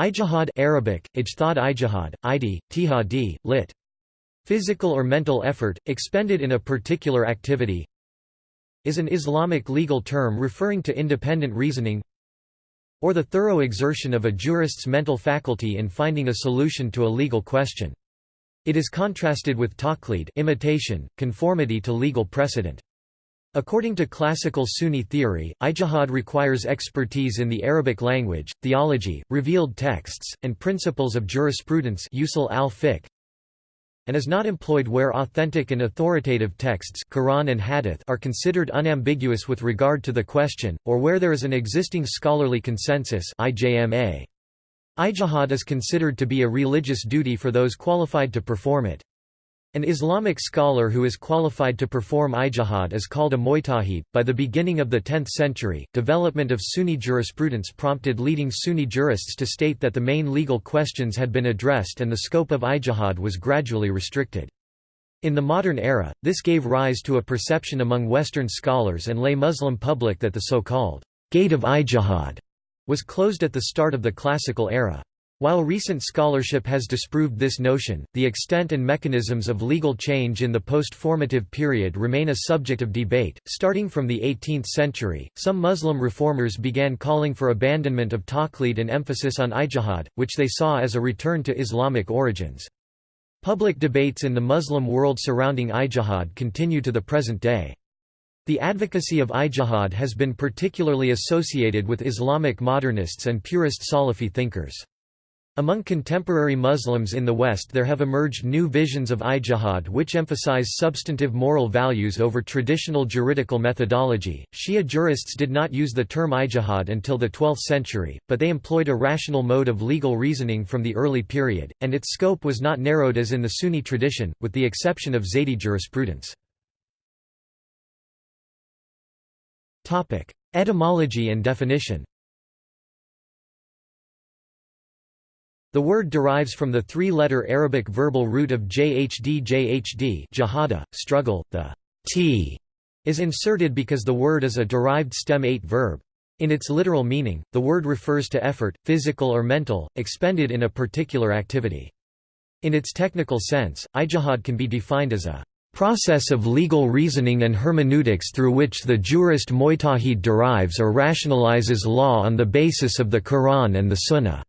Ijtihad Arabic, ijthad ijtihad, id, tihadi, lit. Physical or mental effort, expended in a particular activity is an Islamic legal term referring to independent reasoning or the thorough exertion of a jurist's mental faculty in finding a solution to a legal question. It is contrasted with taqlid imitation, conformity to legal precedent. According to classical Sunni theory, ijtihad requires expertise in the Arabic language, theology, revealed texts, and principles of jurisprudence usul al and is not employed where authentic and authoritative texts Quran and Hadith are considered unambiguous with regard to the question, or where there is an existing scholarly consensus Ijtihad is considered to be a religious duty for those qualified to perform it. An Islamic scholar who is qualified to perform ijtihad is called a mujtahid. By the beginning of the 10th century, development of Sunni jurisprudence prompted leading Sunni jurists to state that the main legal questions had been addressed and the scope of ijtihad was gradually restricted. In the modern era, this gave rise to a perception among Western scholars and lay Muslim public that the so-called gate of ijtihad was closed at the start of the classical era. While recent scholarship has disproved this notion, the extent and mechanisms of legal change in the post-formative period remain a subject of debate. Starting from the 18th century, some Muslim reformers began calling for abandonment of taqlid and emphasis on ijtihad, which they saw as a return to Islamic origins. Public debates in the Muslim world surrounding ijtihad continue to the present day. The advocacy of ijtihad has been particularly associated with Islamic modernists and purist Salafi thinkers. Among contemporary Muslims in the West there have emerged new visions of ijtihad which emphasize substantive moral values over traditional juridical methodology. Shia jurists did not use the term ijtihad until the 12th century, but they employed a rational mode of legal reasoning from the early period, and its scope was not narrowed as in the Sunni tradition, with the exception of Zaydi jurisprudence. Etymology and definition The word derives from the three-letter Arabic verbal root of jhd jhd jahada, struggle, the t is inserted because the word is a derived stem 8 verb. In its literal meaning, the word refers to effort, physical or mental, expended in a particular activity. In its technical sense, ijtihad can be defined as a process of legal reasoning and hermeneutics through which the jurist mujtahid derives or rationalizes law on the basis of the Quran and the Sunnah.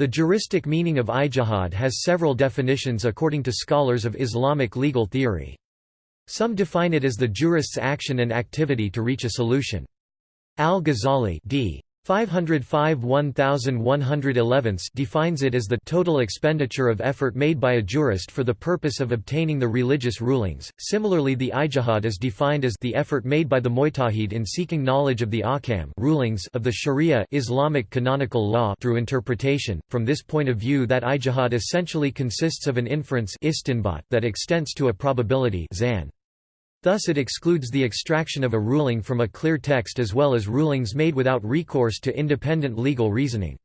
The juristic meaning of ijtihad has several definitions according to scholars of Islamic legal theory. Some define it as the jurist's action and activity to reach a solution. Al-Ghazali d. 505 1111 defines it as the total expenditure of effort made by a jurist for the purpose of obtaining the religious rulings. Similarly, the ijtihad is defined as the effort made by the mujtahid in seeking knowledge of the ahkam rulings of the sharia Islamic canonical law through interpretation. From this point of view, that ijtihad essentially consists of an inference that extends to a probability zan. Thus it excludes the extraction of a ruling from a clear text as well as rulings made without recourse to independent legal reasoning.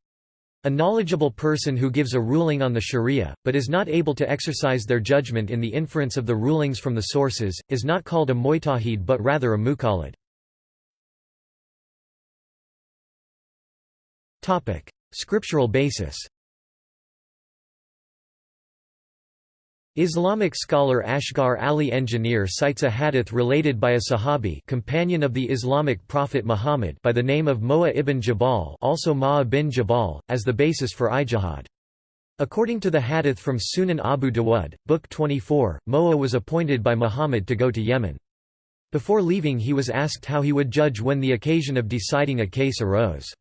A knowledgeable person who gives a ruling on the sharia, but is not able to exercise their judgment in the inference of the rulings from the sources, is not called a mujtahid but rather a muqallid. Scriptural basis Islamic scholar Asghar Ali Engineer cites a hadith related by a Sahabi companion of the Islamic prophet Muhammad by the name of Mu'adh ibn Jabal also Mu'adh bin Jabal, as the basis for ijtihad. According to the hadith from Sunan Abu Dawud, Book 24, Mu'adh was appointed by Muhammad to go to Yemen. Before leaving he was asked how he would judge when the occasion of deciding a case arose.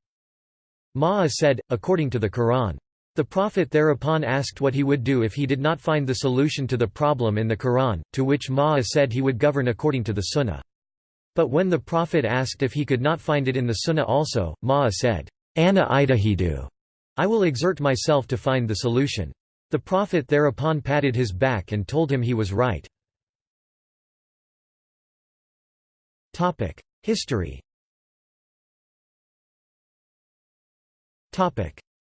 Mu'adh said, according to the Quran, the Prophet thereupon asked what he would do if he did not find the solution to the problem in the Quran, to which Mu'adh said he would govern according to the Sunnah. But when the Prophet asked if he could not find it in the Sunnah also, Mu'adh said, Ana ijtahidu, I will exert myself to find the solution. The Prophet thereupon patted his back and told him he was right. History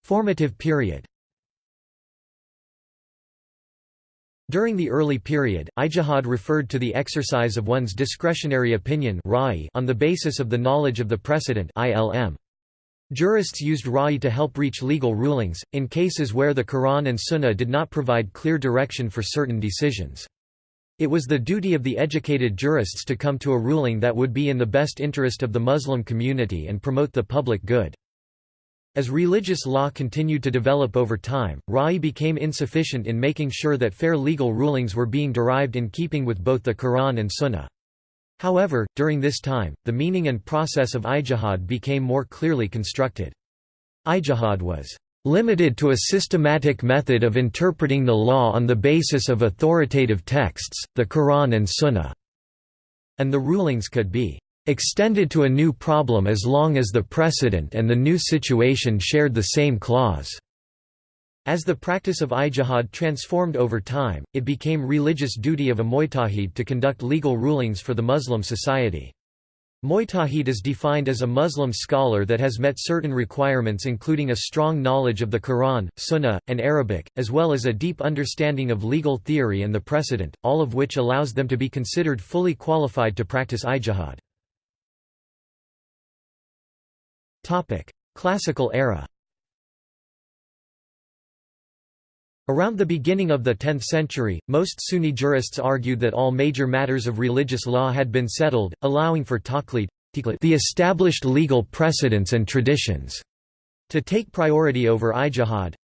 Formative period During the early period, ijtihad referred to the exercise of one's discretionary opinion on the basis of the knowledge of the precedent. Jurists used Ra'i to help reach legal rulings, in cases where the Quran and Sunnah did not provide clear direction for certain decisions. It was the duty of the educated jurists to come to a ruling that would be in the best interest of the Muslim community and promote the public good. As religious law continued to develop over time, Ra'i became insufficient in making sure that fair legal rulings were being derived in keeping with both the Quran and Sunnah. However, during this time, the meaning and process of ijtihad became more clearly constructed. Ijtihad was limited to a systematic method of interpreting the law on the basis of authoritative texts, the Quran and Sunnah, and the rulings could be extended to a new problem as long as the precedent and the new situation shared the same clause. As the practice of ijtihad transformed over time, it became religious duty of a mujtahid to conduct legal rulings for the Muslim society. Mujtahid is defined as a Muslim scholar that has met certain requirements including a strong knowledge of the Quran, Sunnah, and Arabic, as well as a deep understanding of legal theory and the precedent, all of which allows them to be considered fully qualified to practice ijtihad. Classical era Around the beginning of the 10th century, most Sunni jurists argued that all major matters of religious law had been settled, allowing for taqlid the established legal precedents and traditions to take priority over ijtihad.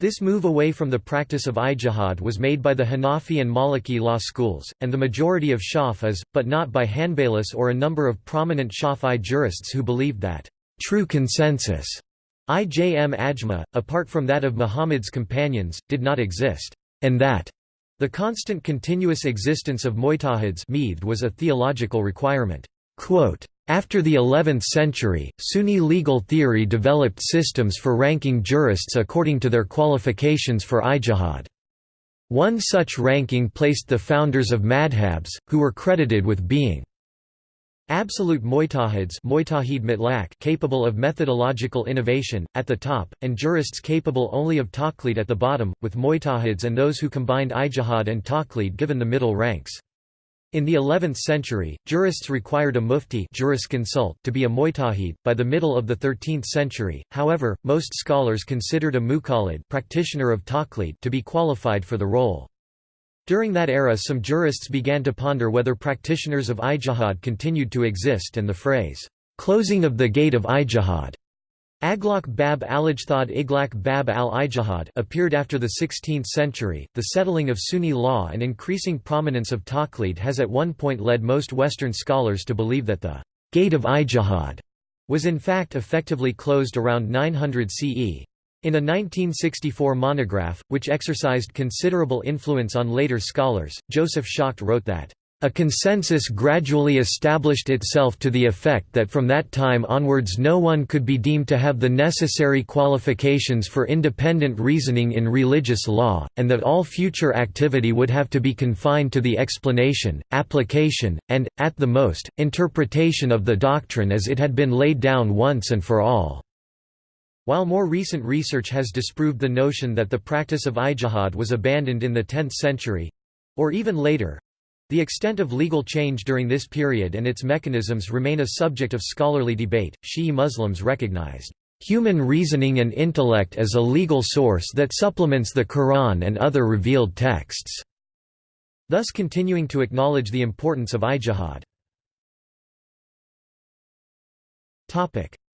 This move away from the practice of ijtihad was made by the Hanafi and Maliki law schools, and the majority of Shafis, but not by Hanbalis or a number of prominent Shafi'i jurists who believed that true consensus IJM Ajma, apart from that of Muhammad's companions, did not exist, and that the constant continuous existence of mujtahids was a theological requirement. Quote, after the 11th century, Sunni legal theory developed systems for ranking jurists according to their qualifications for ijtihad. One such ranking placed the founders of madhabs, who were credited with being Absolute mujtahids capable of methodological innovation, at the top, and jurists capable only of taqlid at the bottom, with mujtahids and those who combined ijtihad and taqlid given the middle ranks. In the 11th century, jurists required a mufti jurisconsult to be a mujtahid. By the middle of the 13th century, however, most scholars considered a muqallid practitioner of taqlid to be qualified for the role. During that era some jurists began to ponder whether practitioners of ijtihad continued to exist and the phrase, "'closing of the gate of ijtihad' Aglaq bab al-Ijtihad Iglaq bab al-Ijtihad appeared after the 16th century. The settling of Sunni law and increasing prominence of taqlid has at one point led most Western scholars to believe that the gate of Ijtihad was in fact effectively closed around 900 CE. In a 1964 monograph, which exercised considerable influence on later scholars, Joseph Schacht wrote that, "...a consensus gradually established itself to the effect that from that time onwards no one could be deemed to have the necessary qualifications for independent reasoning in religious law, and that all future activity would have to be confined to the explanation, application, and, at the most, interpretation of the doctrine as it had been laid down once and for all." While more recent research has disproved the notion that the practice of ijtihad was abandoned in the 10th century—or even later—the extent of legal change during this period and its mechanisms remain a subject of scholarly debate. Shi'i Muslims recognized human reasoning and intellect as a legal source that supplements the Quran and other revealed texts, thus continuing to acknowledge the importance of ijtihad.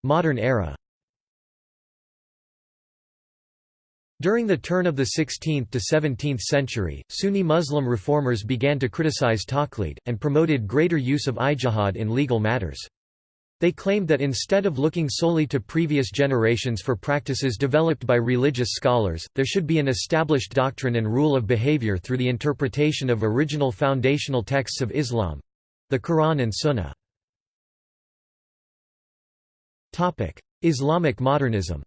Modern era During the turn of the 16th to 17th century, Sunni Muslim reformers began to criticize taqlid, and promoted greater use of ijtihad in legal matters. They claimed that instead of looking solely to previous generations for practices developed by religious scholars, there should be an established doctrine and rule of behavior through the interpretation of original foundational texts of Islam—the Quran and Sunnah. Islamic modernism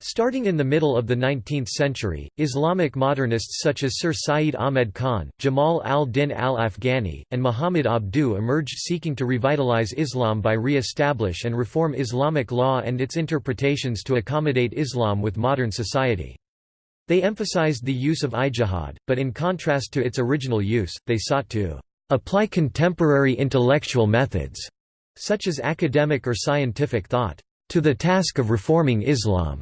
Starting in the middle of the 19th century, Islamic modernists such as Sir Syed Ahmed Khan, Jamal al-Din al-Afghani, and Muhammad Abduh emerged seeking to revitalize Islam by re-establish and reform Islamic law and its interpretations to accommodate Islam with modern society. They emphasized the use of ijtihad, but in contrast to its original use, they sought to apply contemporary intellectual methods such as academic or scientific thought, to the task of reforming Islam.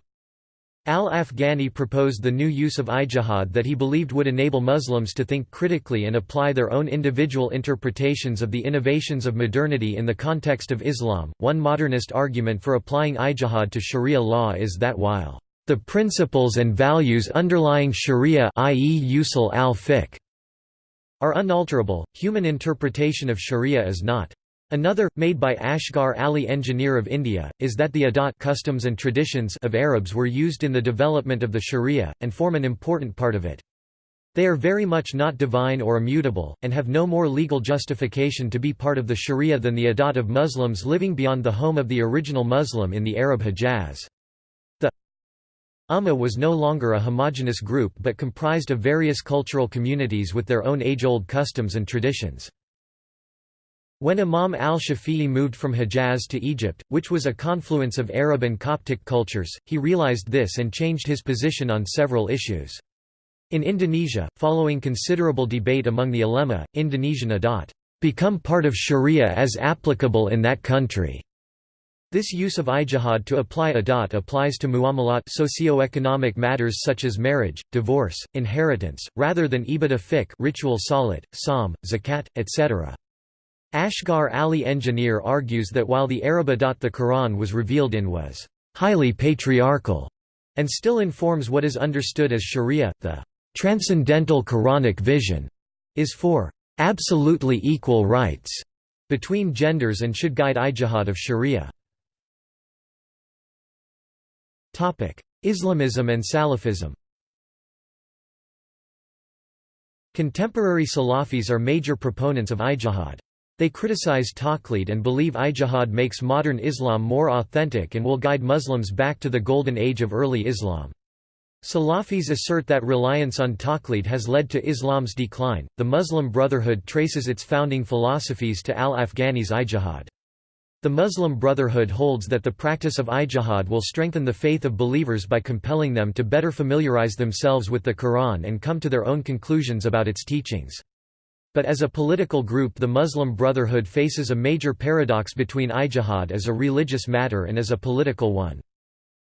Al-Afghani proposed the new use of ijtihad that he believed would enable Muslims to think critically and apply their own individual interpretations of the innovations of modernity in the context of Islam. One modernist argument for applying ijtihad to Sharia law is that while the principles and values underlying Sharia i.e. usul al-fiqh are unalterable, human interpretation of Sharia is not. Another, made by Asghar Ali Engineer of India, is that the adat customs and traditions of Arabs were used in the development of the Sharia, and form an important part of it. They are very much not divine or immutable, and have no more legal justification to be part of the Sharia than the adat of Muslims living beyond the home of the original Muslim in the Arab Hijaz. The Ummah was no longer a homogenous group but comprised of various cultural communities with their own age-old customs and traditions. When Imam al-Shafi'i moved from Hejaz to Egypt, which was a confluence of Arab and Coptic cultures, he realized this and changed his position on several issues. In Indonesia, following considerable debate among the ulema, Indonesian adat become part of sharia as applicable in that country. This use of ijtihad to apply adat applies to muamalat socio-economic matters such as marriage, divorce, inheritance, rather than ibadah fiqh ritual salat, sawm, zakat, etc. Asghar Ali Engineer argues that while the Arab adat the Quran was revealed in was highly patriarchal and still informs what is understood as sharia, the transcendental Quranic vision is for absolutely equal rights between genders and should guide ijtihad of sharia. Islamism and Salafism Contemporary Salafis are major proponents of ijtihad. They criticize taqlid and believe ijtihad makes modern Islam more authentic and will guide Muslims back to the golden age of early Islam. Salafis assert that reliance on taqlid has led to Islam's decline. The Muslim Brotherhood traces its founding philosophies to al-Afghani's ijtihad. The Muslim Brotherhood holds that the practice of ijtihad will strengthen the faith of believers by compelling them to better familiarize themselves with the Quran and come to their own conclusions about its teachings. But as a political group the Muslim Brotherhood faces a major paradox between ijtihad as a religious matter and as a political one.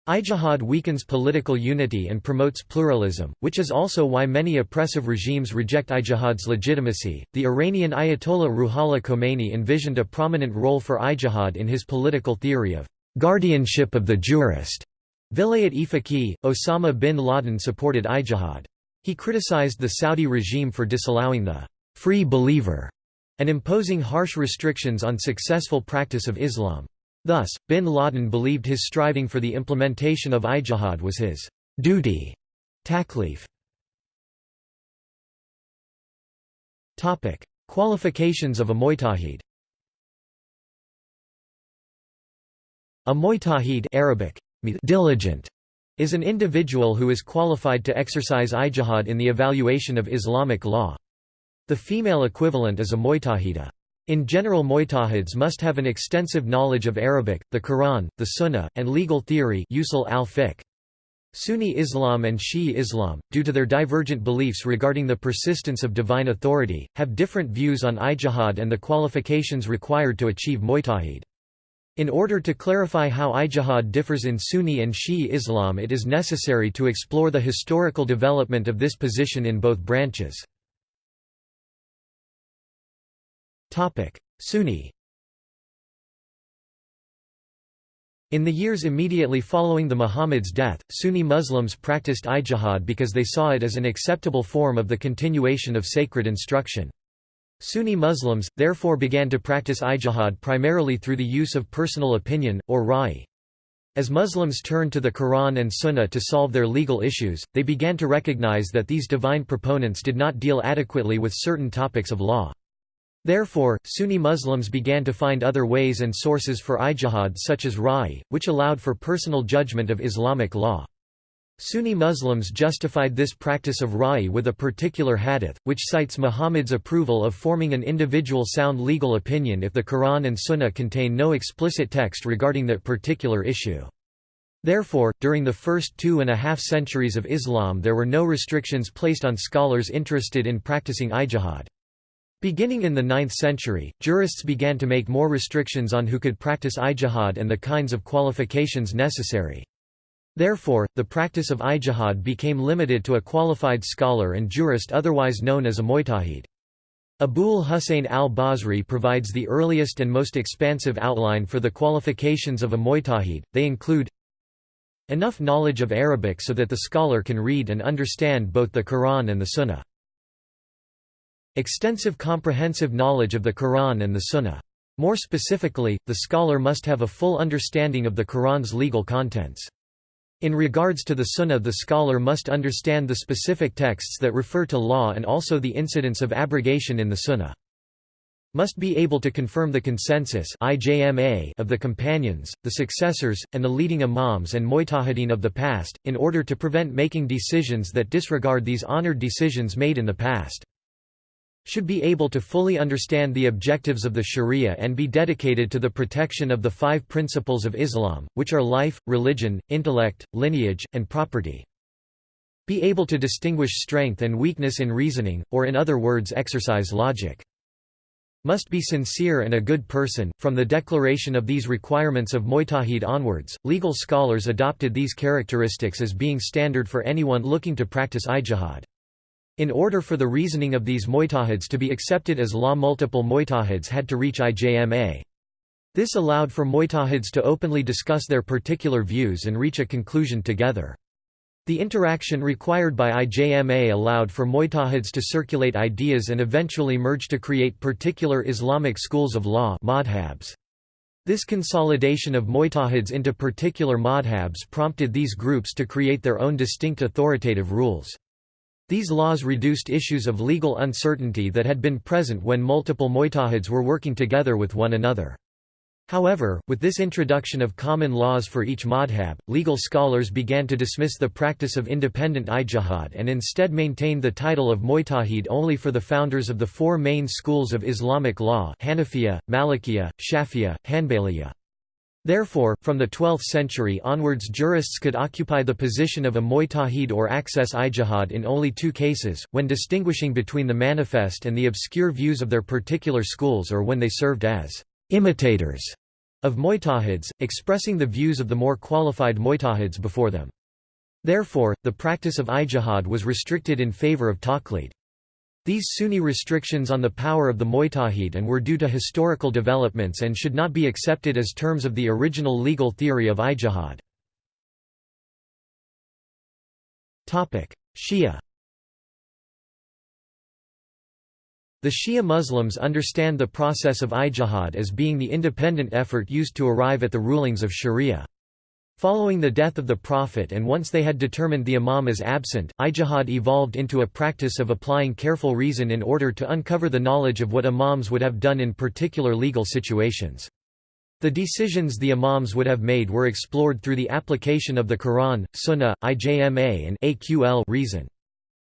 Ijtihad weakens political unity and promotes pluralism, which is also why many oppressive regimes reject ijtihad's legitimacy. The Iranian Ayatollah Ruhollah Khomeini envisioned a prominent role for ijtihad in his political theory of guardianship of the jurist. Vilayat-e faqih, Osama bin Laden supported ijtihad. He criticized the Saudi regime for disallowing the free believer, and imposing harsh restrictions on successful practice of Islam. Thus, bin Laden believed his striving for the implementation of ijtihad was his duty. Taklif. Qualifications of a mujtahid A mujtahid Arabic, diligent, is an individual who is qualified to exercise ijtihad in the evaluation of Islamic law. The female equivalent is a mujtahida. In general mujtahids must have an extensive knowledge of Arabic, the Quran, the Sunnah, and legal theory usul al -fiqh. Sunni Islam and Shi'i Islam, due to their divergent beliefs regarding the persistence of divine authority, have different views on ijtihad and the qualifications required to achieve mujtahid. In order to clarify how ijtihad differs in Sunni and Shi'i Islam it is necessary to explore the historical development of this position in both branches. Sunni In the years immediately following the Muhammad's death, Sunni Muslims practiced ijtihad because they saw it as an acceptable form of the continuation of sacred instruction. Sunni Muslims, therefore began to practice ijtihad primarily through the use of personal opinion, or ra'i. As Muslims turned to the Quran and Sunnah to solve their legal issues, they began to recognize that these divine proponents did not deal adequately with certain topics of law. Therefore, Sunni Muslims began to find other ways and sources for ijtihad such as ra'i, which allowed for personal judgment of Islamic law. Sunni Muslims justified this practice of ra'i with a particular hadith, which cites Muhammad's approval of forming an individual sound legal opinion if the Quran and Sunnah contain no explicit text regarding that particular issue. Therefore, during the first two and a half centuries of Islam there were no restrictions placed on scholars interested in practicing ijtihad. Beginning in the 9th century, jurists began to make more restrictions on who could practice ijtihad and the kinds of qualifications necessary. Therefore, the practice of ijtihad became limited to a qualified scholar and jurist otherwise known as a mujtahid. Abul Hussein al-Basri provides the earliest and most expansive outline for the qualifications of a mujtahid, they include enough knowledge of Arabic so that the scholar can read and understand both the Quran and the Sunnah. Extensive comprehensive knowledge of the Quran and the Sunnah. More specifically, the scholar must have a full understanding of the Quran's legal contents. In regards to the Sunnah the scholar must understand the specific texts that refer to law and also the incidence of abrogation in the Sunnah. Must be able to confirm the consensus of the companions, the successors, and the leading imams and mujtahideen of the past, in order to prevent making decisions that disregard these honored decisions made in the past should be able to fully understand the objectives of the sharia and be dedicated to the protection of the five principles of Islam, which are life, religion, intellect, lineage, and property. Be able to distinguish strength and weakness in reasoning, or in other words exercise logic. Must be sincere and a good person. From the declaration of these requirements of Mujtahid onwards, legal scholars adopted these characteristics as being standard for anyone looking to practice ijtihad. In order for the reasoning of these mujtahids to be accepted as law multiple mujtahids had to reach IJMA. This allowed for mujtahids to openly discuss their particular views and reach a conclusion together. The interaction required by IJMA allowed for mujtahids to circulate ideas and eventually merge to create particular Islamic schools of law madhabs. This consolidation of mujtahids into particular madhabs prompted these groups to create their own distinct authoritative rules. These laws reduced issues of legal uncertainty that had been present when multiple mujtahids were working together with one another. However, with this introduction of common laws for each madhab, legal scholars began to dismiss the practice of independent ijtihad and instead maintained the title of mujtahid only for the founders of the four main schools of Islamic law Hanafiya, Malikiya, Shafiya, Hanbaliya. Therefore, from the 12th century onwards jurists could occupy the position of a mujtahid or access ijtihad in only two cases, when distinguishing between the manifest and the obscure views of their particular schools or when they served as imitators of mujtahids, expressing the views of the more qualified mujtahids before them. Therefore, the practice of ijtihad was restricted in favor of taqlid. These Sunni restrictions on the power of the Mujtahid and were due to historical developments and should not be accepted as terms of the original legal theory of ijtihad. Shia The Shia Muslims understand the process of ijtihad as being the independent effort used to arrive at the rulings of sharia. Following the death of the Prophet and once they had determined the Imam is absent, ijtihad evolved into a practice of applying careful reason in order to uncover the knowledge of what Imams would have done in particular legal situations. The decisions the Imams would have made were explored through the application of the Quran, Sunnah, IJMA and AQL reason.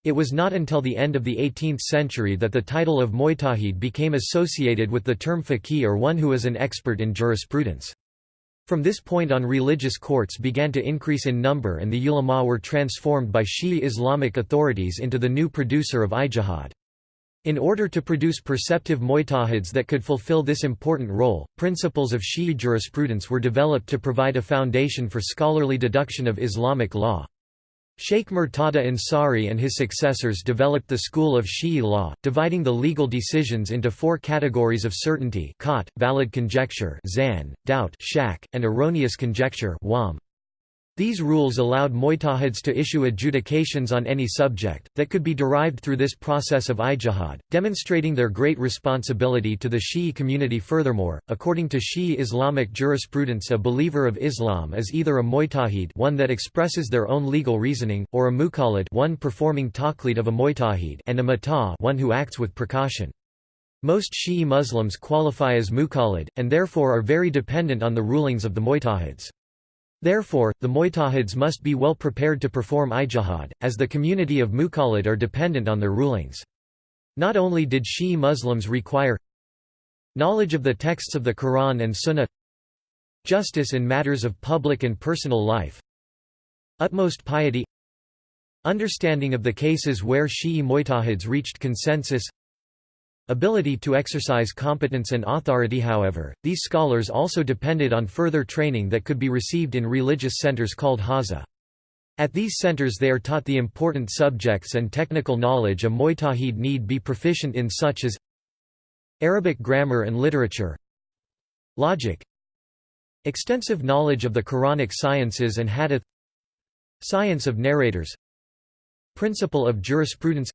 It was not until the end of the 18th century that the title of Mujtahid became associated with the term faqih or one who is an expert in jurisprudence. From this point on religious courts began to increase in number and the ulama were transformed by Shi'i Islamic authorities into the new producer of ijtihad. In order to produce perceptive mujtahids that could fulfill this important role, principles of Shi'i jurisprudence were developed to provide a foundation for scholarly deduction of Islamic law. Sheikh Murtada Ansari and his successors developed the school of Shi'i law, dividing the legal decisions into four categories of certainty valid conjecture doubt and erroneous conjecture. These rules allowed mujtahids to issue adjudications on any subject, that could be derived through this process of ijtihad, demonstrating their great responsibility to the Shi'i community Furthermore, according to Shi'i Islamic jurisprudence a believer of Islam is either a mujtahid one that expresses their own legal reasoning, or a muqallid one performing taqlid of a mujtahid and a mata one who acts with precaution. Most Shi'i Muslims qualify as muqallid, and therefore are very dependent on the rulings of the mujtahids. Therefore, the mujtahids must be well prepared to perform ijtihad, as the community of muqallid are dependent on their rulings. Not only did Shi'i Muslims require knowledge of the texts of the Quran and Sunnah justice in matters of public and personal life utmost piety understanding of the cases where Shi'i mujtahids reached consensus ability to exercise competence and authority however, these scholars also depended on further training that could be received in religious centers called hawza. At these centers they are taught the important subjects and technical knowledge a mujtahid need be proficient in such as Arabic grammar and literature Logic Extensive knowledge of the Quranic sciences and hadith Science of narrators Principle of jurisprudence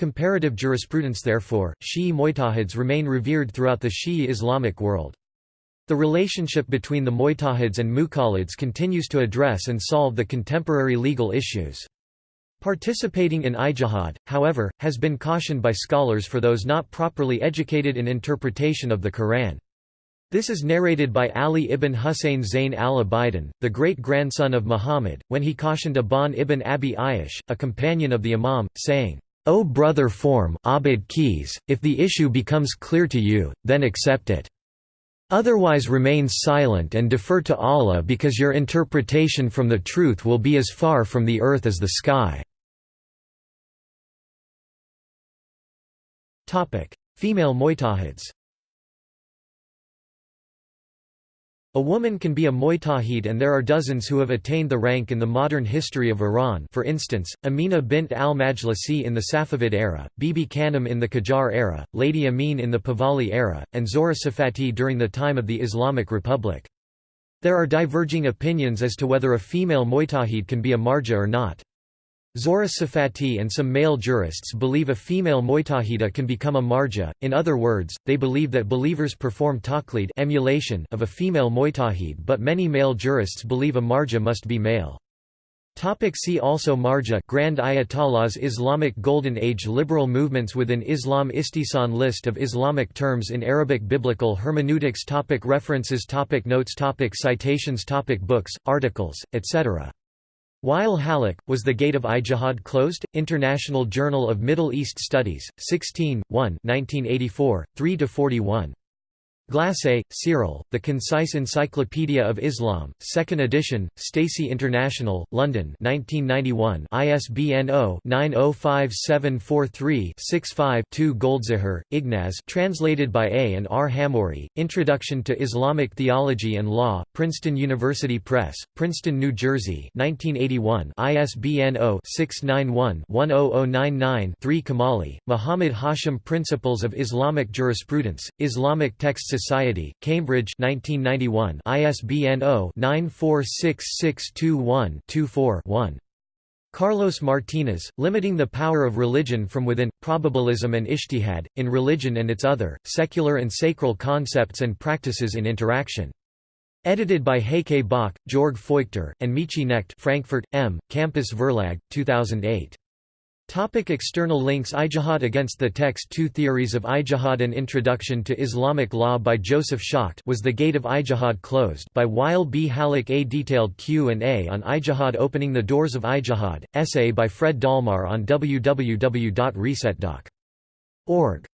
Comparative jurisprudence Therefore, Shi'i mujtahids remain revered throughout the Shi'i Islamic world. The relationship between the mujtahids and muqallids continues to address and solve the contemporary legal issues. Participating in ijtihad, however, has been cautioned by scholars for those not properly educated in interpretation of the Quran. This is narrated by Ali ibn Husayn Zayn al-Abidin, the great-grandson of Muhammad, when he cautioned Aban ibn Abi Ayyash, a companion of the Imam, saying, O brother form Abd Qays, if the issue becomes clear to you, then accept it. Otherwise remain silent and defer to Allah because your interpretation from the truth will be as far from the earth as the sky. Female mujtahids A woman can be a mujtahid and there are dozens who have attained the rank in the modern history of Iran for instance, Amina bint al-Majlisi in the Safavid era, Bibi Khanum in the Qajar era, Lady Amin in the Pahlavi era, and Zohra Safati during the time of the Islamic Republic. There are diverging opinions as to whether a female mujtahid can be a marja or not. Zohra Safati and some male jurists believe a female mujtahida can become a marja, in other words, they believe that believers perform taqlid emulation of a female mujtahid but many male jurists believe a marja must be male. Topic see also Marja Grand Ayatollahs Islamic Golden Age Liberal movements within Islam Istihsan List of Islamic terms in Arabic Biblical hermeneutics topic References topic Notes topic Citations topic Books, articles, etc. Wael Hallaq, Was the Gate of Ijtihad Closed? International Journal of Middle East Studies, 16, 1 1984, 3–41. Glassé, Cyril, The Concise Encyclopedia of Islam, 2nd edition, Stacey International, London 1991 ISBN 0-905743-65-2 Goldziher, Ignaz translated by A. and R. Hamori, Introduction to Islamic Theology and Law, Princeton University Press, Princeton, New Jersey 1981 ISBN 0-691-10099-3 Kamali, Muhammad Hashim Principles of Islamic Jurisprudence, Islamic Texts Society, Cambridge 1991 ISBN 0-946621-24-1. Carlos Martinez, Limiting the Power of Religion from Within, Probabilism and Ijtihad, in Religion and Its Other, Secular and Sacral Concepts and Practices in Interaction. Edited by Heike Bach, Georg Feuchter, and Michi Knecht Frankfurt, M., Campus Verlag, 2008. Topic external links Ijtihad against the text Two theories of Ijtihad An Introduction to Islamic Law by Joseph Schacht Was the Gate of Ijtihad Closed by Wael B. Hallaq A detailed Q&A on Ijtihad Opening the Doors of Ijtihad, essay by Fred Dallmayr on www.resetdoc.org